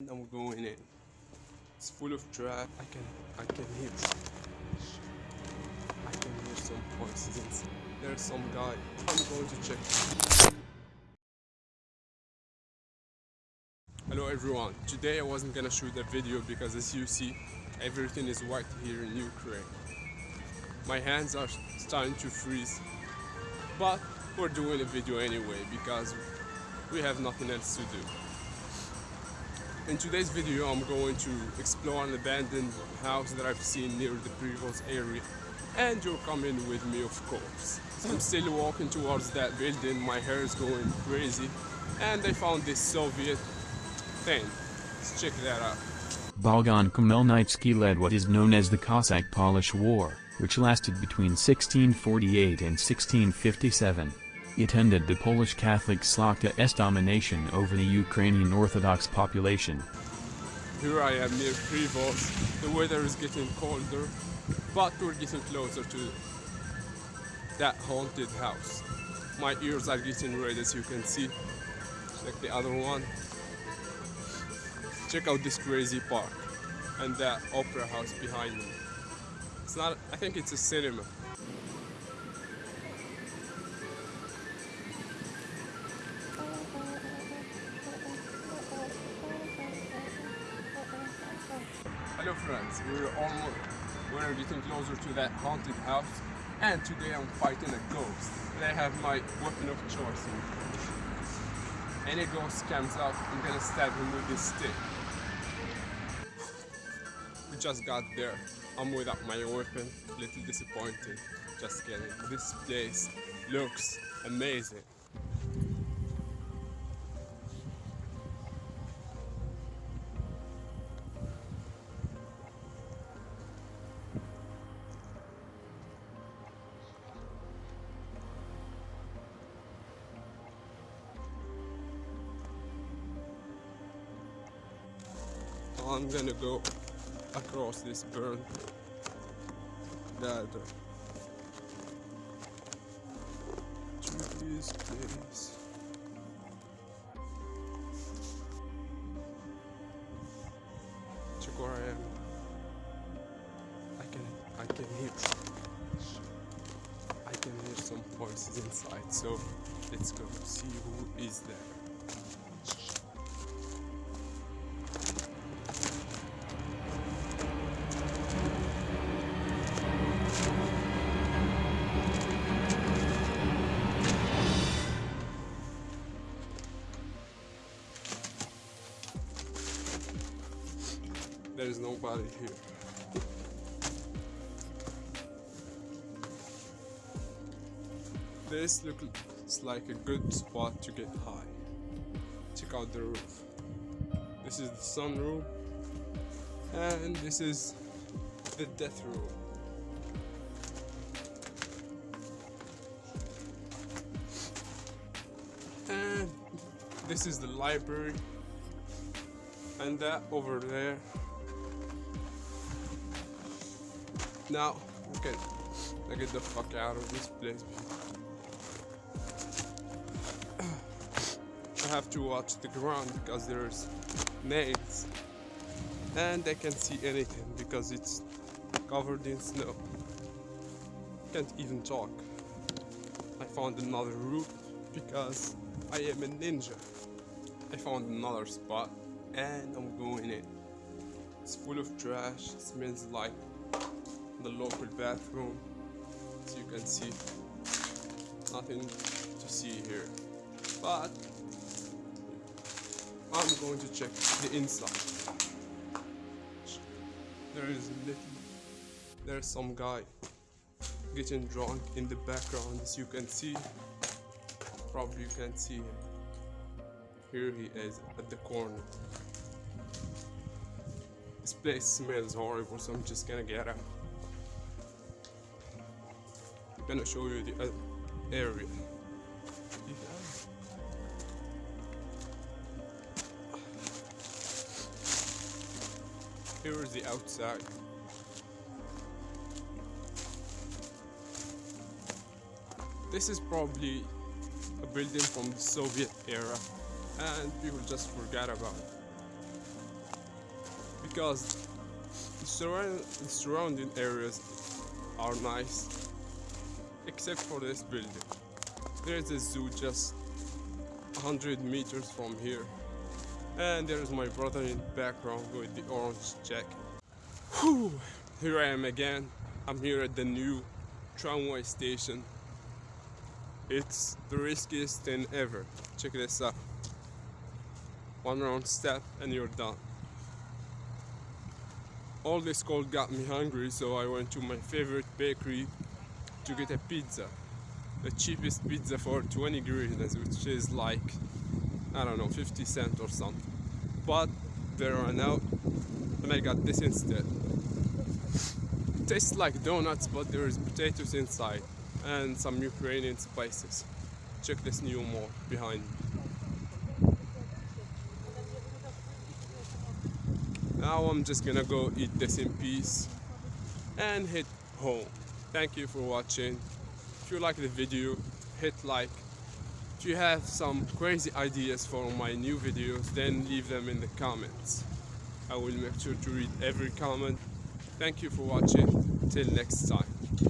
I'm going in. It's full of trash. I can I can hear I can hear some voices. There's some guy. I'm going to check. Hello everyone. Today I wasn't gonna shoot a video because as you see everything is white here in Ukraine. My hands are starting to freeze. But we're doing a video anyway because we have nothing else to do. In today's video I'm going to explore an abandoned house that I've seen near the previous area and you're coming with me of course. I'm still walking towards that building, my hair is going crazy and I found this Soviet thing. Let's check that out. Bogdan Khmelnytsky led what is known as the Cossack-Polish War, which lasted between 1648 and 1657. It ended the Polish Catholic Szlachta's domination over the Ukrainian Orthodox population. Here I am near Krivos. The weather is getting colder, but we're getting closer to that haunted house. My ears are getting red as you can see. Check the other one. Check out this crazy park and that opera house behind me. It's not, I think it's a cinema. Friends, we're almost we're getting closer to that haunted house and today I'm fighting a ghost I have my weapon of choice Any ghost comes out, I'm gonna stab him with this stick. We just got there. I'm without my weapon, little disappointed. Just kidding. This place looks amazing. I'm gonna go across this burn ladder to this place. Check where I am. I can I can hear I can hear some voices inside, so let's go see who is there. There's nobody here. This looks like a good spot to get high. Check out the roof. This is the sunroom and this is the death room. And this is the library and that over there now okay. I get the fuck out of this place I have to watch the ground because there's nails and I can't see anything because it's covered in snow. Can't even talk. I found another route because I am a ninja. I found another spot and I'm going in. It's full of trash. Smells like the local bathroom. As you can see nothing to see here. But I'm going to check the inside. There is a little there's some guy getting drunk in the background. As you can see probably you can see him. Here he is at the corner. This place smells horrible so I'm just gonna get out gonna show you the uh, area. Here is the outside. This is probably a building from the Soviet era and people just forgot about it. because the, the surrounding areas are nice except for this building. There's a zoo just 100 meters from here and there's my brother in the background with the orange jacket. Whew, here I am again. I'm here at the new tramway station. It's the riskiest thing ever. Check this out. One wrong step and you're done. All this cold got me hungry, so I went to my favorite bakery to get a pizza. The cheapest pizza for 20 hryvnias, which is like, I don't know, 50 cents or something. But they ran out, oh and I got this instead. tastes like donuts, but there is potatoes inside and some Ukrainian spices. Check this new mall behind me. Now I'm just gonna go eat this in peace and hit home. Thank you for watching. If you like the video, hit like. If you have some crazy ideas for my new videos, then leave them in the comments. I will make sure to read every comment. Thank you for watching. Till next time.